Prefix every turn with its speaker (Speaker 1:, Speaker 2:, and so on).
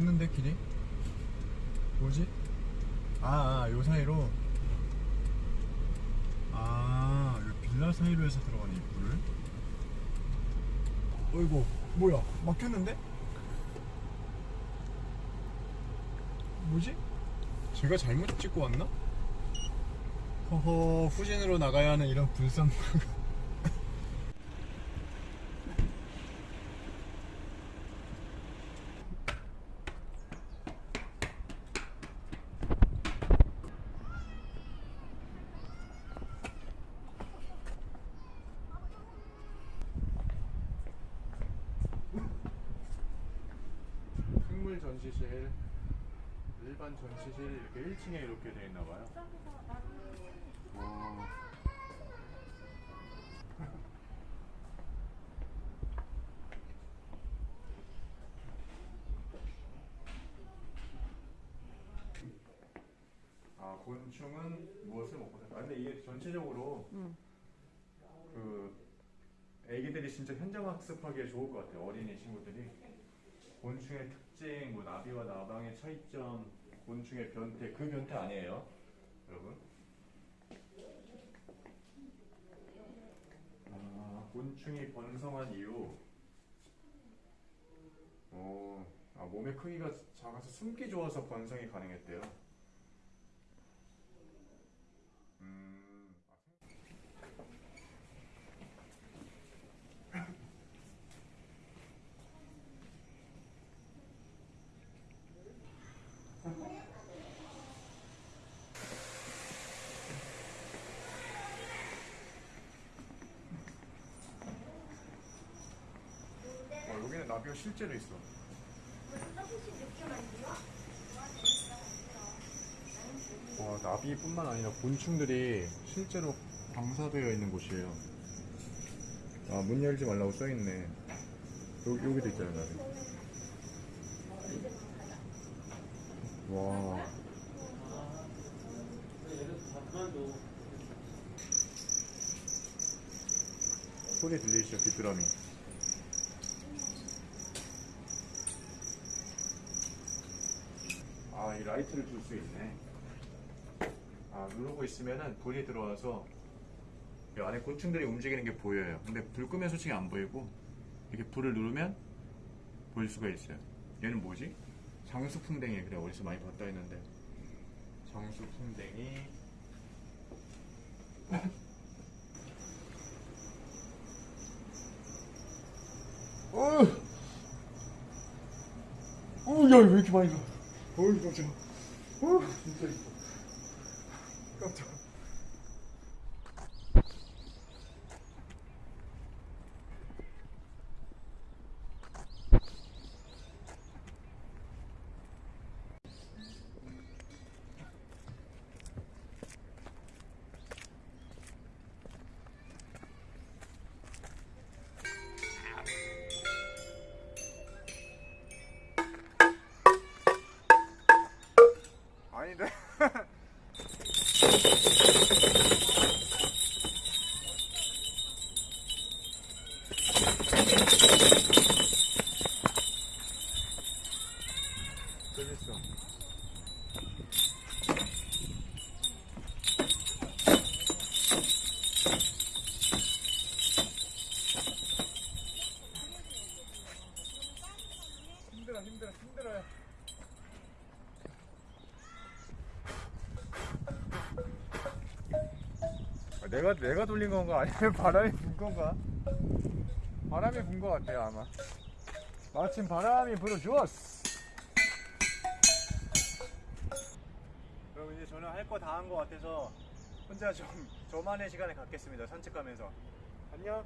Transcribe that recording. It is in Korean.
Speaker 1: 없는데 길이? 뭐지? 아, 아, 요 사이로? 아, 요 빌라 사이로 해서 들어가는 입구를? 어이구, 뭐야, 막혔는데? 뭐지? 제가 잘못 찍고 왔나? 허허, 후진으로 나가야 하는 이런 불쌍한 전시실, 일반 전시실 이렇게 1층에 이렇게 돼 있나 봐요. 어. 아 곤충은 무엇을 먹고 살까? 아, 근데 이게 전체적으로
Speaker 2: 응.
Speaker 1: 그 애기들이 진짜 현장 학습하기에 좋을 것 같아요. 어린이 친구들이 곤충의 특징, 뭐 나비와 나방의 차이점, 곤충의 변태 그 변태 아니에요, 여러분? 아, 곤충이 번성한 이유. 오, 아, 몸의 크기가 작아서 숨기 좋아서 번성이 가능했대요. 나비가 실제로 있어. 와, 나비뿐만 아니라 곤충들이 실제로 방사되어 있는 곳이에요. 아, 문 열지 말라고 써있네. 여기, 여기도 있잖아요, 나비. 와. 소리 들리시죠, 귀뚜라미. 아, 이 라이트를 줄 수 있네. 아, 누르고 있으면은 불이 들어와서 이 안에 곤충들이 움직이는 게 보여요. 근데 불 끄면 솔직히 안 보이고 이렇게 불을 누르면 보일 수가 있어요. 얘는 뭐지? 장수풍뎅이 그래 어디서 많이 봤다 했는데 장수풍뎅이 어, 어, 야, 왜 이렇게 많이 가? 어이, 깜짝아. 어, 진짜 이뻐. 아닌데? 힘들어 힘들어 힘들어요. 내가 내가 돌린 건가 아니면 바람이 분 건가? 바람이 분 것 같아요 아마. 마침 바람이 불어주었어. 여러분 이제 저는 할 거 다 한 것 같아서 혼자 좀 저만의 시간을 갖겠습니다 산책하면서. 안녕.